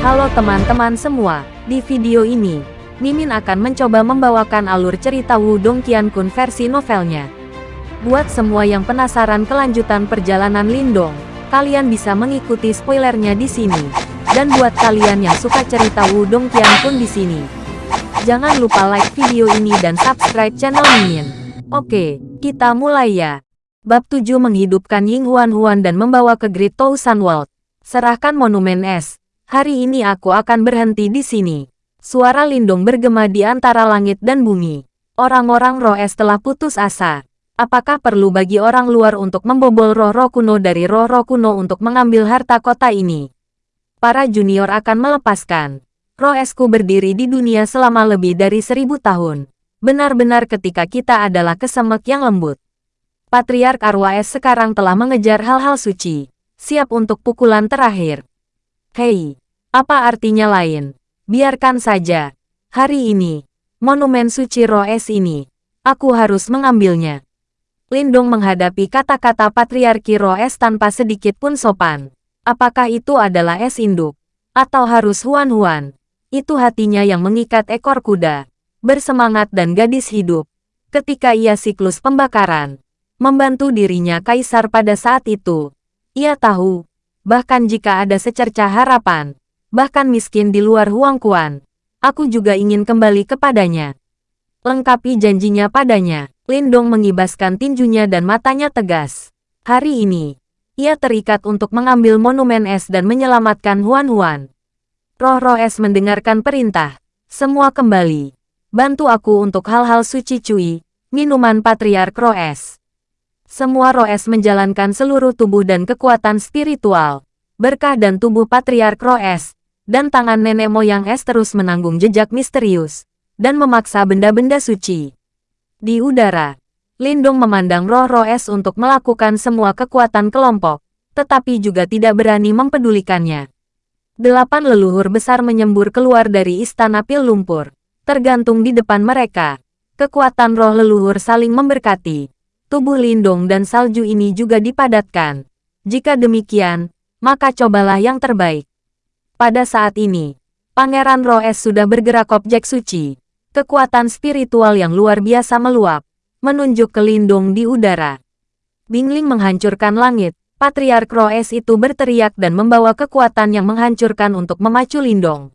Halo teman-teman semua, di video ini, Mimin akan mencoba membawakan alur cerita Wudong Qiankun versi novelnya. Buat semua yang penasaran kelanjutan perjalanan Lindong, kalian bisa mengikuti spoilernya di sini. Dan buat kalian yang suka cerita Wudong Qiankun di sini, jangan lupa like video ini dan subscribe channel Mimin. Oke, kita mulai ya. Bab 7 menghidupkan Ying Huan Huan dan membawa ke Great Tousan World. Serahkan monumen es. Hari ini aku akan berhenti di sini. Suara lindung bergema di antara langit dan bumi. Orang-orang roh es telah putus asa. Apakah perlu bagi orang luar untuk membobol roh-roh kuno dari roh-roh kuno untuk mengambil harta kota ini? Para junior akan melepaskan. Roh esku berdiri di dunia selama lebih dari seribu tahun. Benar-benar ketika kita adalah kesemek yang lembut. Patriark Arwaes sekarang telah mengejar hal-hal suci, siap untuk pukulan terakhir. Hei, apa artinya lain? Biarkan saja. Hari ini, monumen suci Roes ini, aku harus mengambilnya. Lindung menghadapi kata-kata Patriarki Roes tanpa sedikit pun sopan. Apakah itu adalah es induk? Atau harus huan-huan? Itu hatinya yang mengikat ekor kuda. Bersemangat dan gadis hidup. Ketika ia siklus pembakaran, membantu dirinya kaisar pada saat itu. Ia tahu, bahkan jika ada secercah harapan, bahkan miskin di luar Huang Kuan, aku juga ingin kembali kepadanya. Lengkapi janjinya padanya, Lindong mengibaskan tinjunya dan matanya tegas. Hari ini, ia terikat untuk mengambil monumen es dan menyelamatkan Huan Huan. Roh-roh es mendengarkan perintah. Semua kembali. Bantu aku untuk hal-hal suci cui, minuman patriark roh es. Semua Roes menjalankan seluruh tubuh dan kekuatan spiritual. Berkah dan tubuh Patriark Roes, dan tangan nenek moyang es terus menanggung jejak misterius, dan memaksa benda-benda suci. Di udara, Lindung memandang roh Roes untuk melakukan semua kekuatan kelompok, tetapi juga tidak berani mempedulikannya. Delapan leluhur besar menyembur keluar dari istana pil lumpur, tergantung di depan mereka. Kekuatan roh leluhur saling memberkati tubuh lindung dan salju ini juga dipadatkan. Jika demikian, maka cobalah yang terbaik. Pada saat ini, Pangeran Roes sudah bergerak objek suci. Kekuatan spiritual yang luar biasa meluap, menunjuk ke lindung di udara. Bingling menghancurkan langit, Patriark Roes itu berteriak dan membawa kekuatan yang menghancurkan untuk memacu lindung.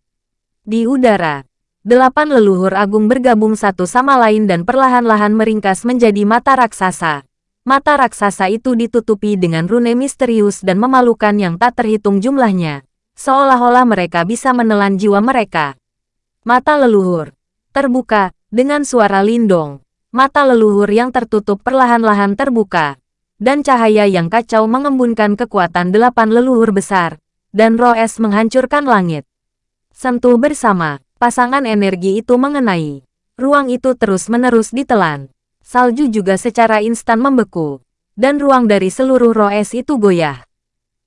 Di udara, Delapan leluhur agung bergabung satu sama lain dan perlahan-lahan meringkas menjadi mata raksasa. Mata raksasa itu ditutupi dengan rune misterius dan memalukan yang tak terhitung jumlahnya. Seolah-olah mereka bisa menelan jiwa mereka. Mata leluhur. Terbuka, dengan suara lindong. Mata leluhur yang tertutup perlahan-lahan terbuka. Dan cahaya yang kacau mengembunkan kekuatan delapan leluhur besar. Dan roh es menghancurkan langit. Sentuh bersama Pasangan energi itu mengenai. Ruang itu terus-menerus ditelan. Salju juga secara instan membeku. Dan ruang dari seluruh roes itu goyah.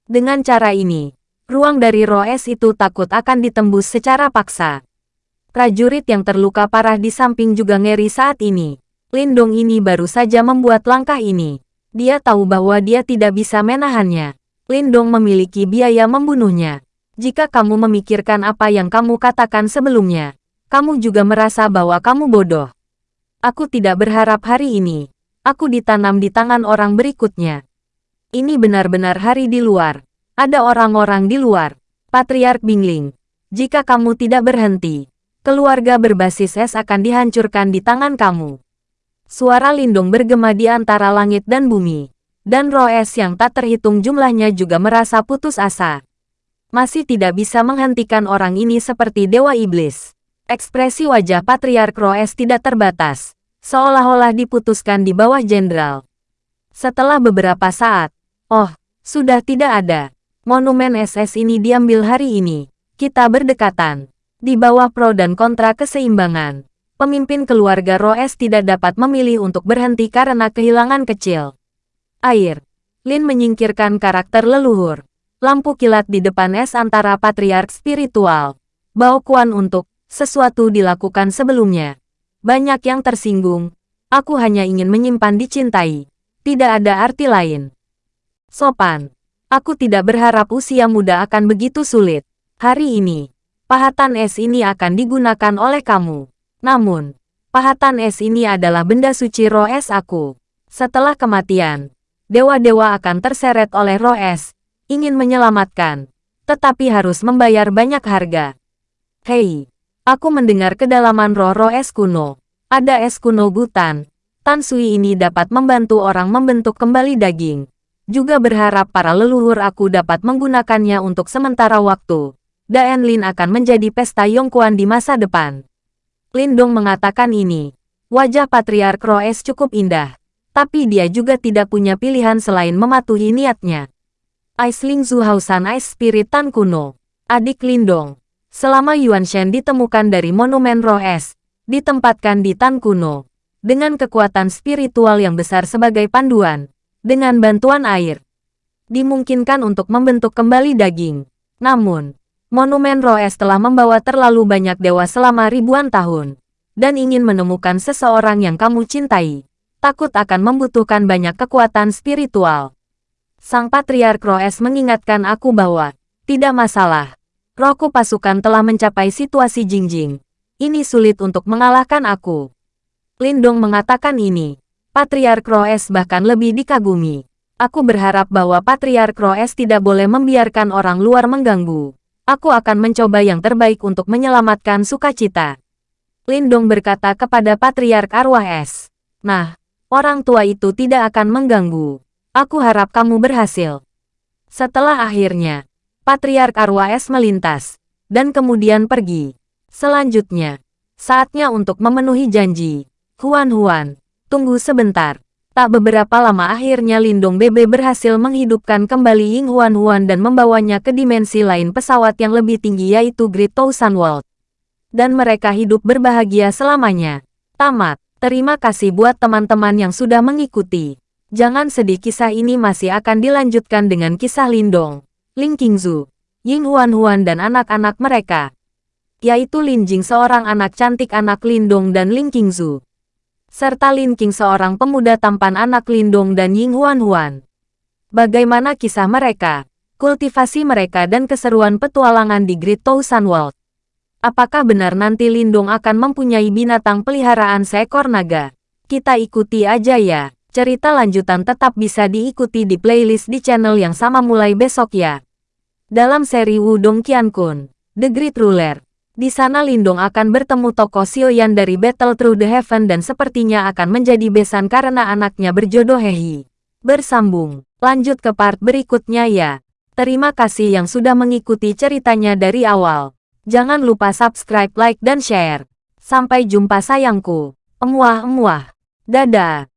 Dengan cara ini, ruang dari roes itu takut akan ditembus secara paksa. Prajurit yang terluka parah di samping juga ngeri saat ini. Lindong ini baru saja membuat langkah ini. Dia tahu bahwa dia tidak bisa menahannya. Lindong memiliki biaya membunuhnya. Jika kamu memikirkan apa yang kamu katakan sebelumnya, kamu juga merasa bahwa kamu bodoh. Aku tidak berharap hari ini. Aku ditanam di tangan orang berikutnya. Ini benar-benar hari di luar. Ada orang-orang di luar. Patriark Bingling. Jika kamu tidak berhenti, keluarga berbasis es akan dihancurkan di tangan kamu. Suara lindung bergema di antara langit dan bumi. Dan roh es yang tak terhitung jumlahnya juga merasa putus asa masih tidak bisa menghentikan orang ini seperti Dewa Iblis. Ekspresi wajah Patriark Roes tidak terbatas, seolah-olah diputuskan di bawah jenderal. Setelah beberapa saat, oh, sudah tidak ada. Monumen SS ini diambil hari ini. Kita berdekatan. Di bawah pro dan kontra keseimbangan. Pemimpin keluarga Roes tidak dapat memilih untuk berhenti karena kehilangan kecil. Air. Lin menyingkirkan karakter leluhur lampu kilat di depan es antara patriark spiritual. Bao Kuan untuk sesuatu dilakukan sebelumnya. Banyak yang tersinggung. Aku hanya ingin menyimpan dicintai. Tidak ada arti lain. Sopan. Aku tidak berharap usia muda akan begitu sulit. Hari ini, pahatan es ini akan digunakan oleh kamu. Namun, pahatan es ini adalah benda suci roh es aku. Setelah kematian, dewa-dewa akan terseret oleh roh es, ingin menyelamatkan, tetapi harus membayar banyak harga. Hei, aku mendengar kedalaman roh-roh es kuno. Ada es kuno Gutan. Tan Sui ini dapat membantu orang membentuk kembali daging. Juga berharap para leluhur aku dapat menggunakannya untuk sementara waktu. Daen Lin akan menjadi pesta Yongkuan di masa depan. Lindong mengatakan ini. Wajah Patriark Roes cukup indah tapi dia juga tidak punya pilihan selain mematuhi niatnya. Aisling Zuhausan Ice Spirit Tan kuno, adik Lindong. Selama Yuan Shen ditemukan dari Monumen Roh Es, ditempatkan di Tan kuno, dengan kekuatan spiritual yang besar sebagai panduan, dengan bantuan air. Dimungkinkan untuk membentuk kembali daging. Namun, Monumen Roh Es telah membawa terlalu banyak dewa selama ribuan tahun, dan ingin menemukan seseorang yang kamu cintai takut akan membutuhkan banyak kekuatan spiritual. Sang Patriark Roes mengingatkan aku bahwa, tidak masalah. Rohku pasukan telah mencapai situasi Jingjing. Ini sulit untuk mengalahkan aku. Lindong mengatakan ini. Patriark Roes bahkan lebih dikagumi. Aku berharap bahwa Patriark Roes tidak boleh membiarkan orang luar mengganggu. Aku akan mencoba yang terbaik untuk menyelamatkan sukacita. Lindong berkata kepada Patriark Arwah Es. Nah, Orang tua itu tidak akan mengganggu. Aku harap kamu berhasil. Setelah akhirnya, Patriark Arwaes melintas, dan kemudian pergi. Selanjutnya, saatnya untuk memenuhi janji. Huan-Huan, tunggu sebentar. Tak beberapa lama akhirnya Lindong Bebe berhasil menghidupkan kembali Ying Huan-Huan dan membawanya ke dimensi lain pesawat yang lebih tinggi yaitu Great Thousand World. Dan mereka hidup berbahagia selamanya. Tamat. Terima kasih buat teman-teman yang sudah mengikuti. Jangan sedih kisah ini masih akan dilanjutkan dengan kisah Lindong, Ling Qingzu, Ying Huan-Huan dan anak-anak mereka. Yaitu Lin Jing seorang anak cantik anak Lindong dan Ling Qingzu. Serta Lin Qing seorang pemuda tampan anak Lindong dan Ying Huan-Huan. Bagaimana kisah mereka, kultivasi mereka dan keseruan petualangan di Great Thousand World. Apakah benar nanti Lindung akan mempunyai binatang peliharaan seekor naga? Kita ikuti aja ya. Cerita lanjutan tetap bisa diikuti di playlist di channel yang sama mulai besok ya. Dalam seri Wudong Qiankun, The Great Ruler, di sana Lindong akan bertemu tokoh Xiaoyan dari Battle Through the Heaven dan sepertinya akan menjadi besan karena anaknya berjodoh Hehi. Bersambung, lanjut ke part berikutnya ya. Terima kasih yang sudah mengikuti ceritanya dari awal. Jangan lupa subscribe, like, dan share. Sampai jumpa sayangku. Emuah-emuah. Dadah.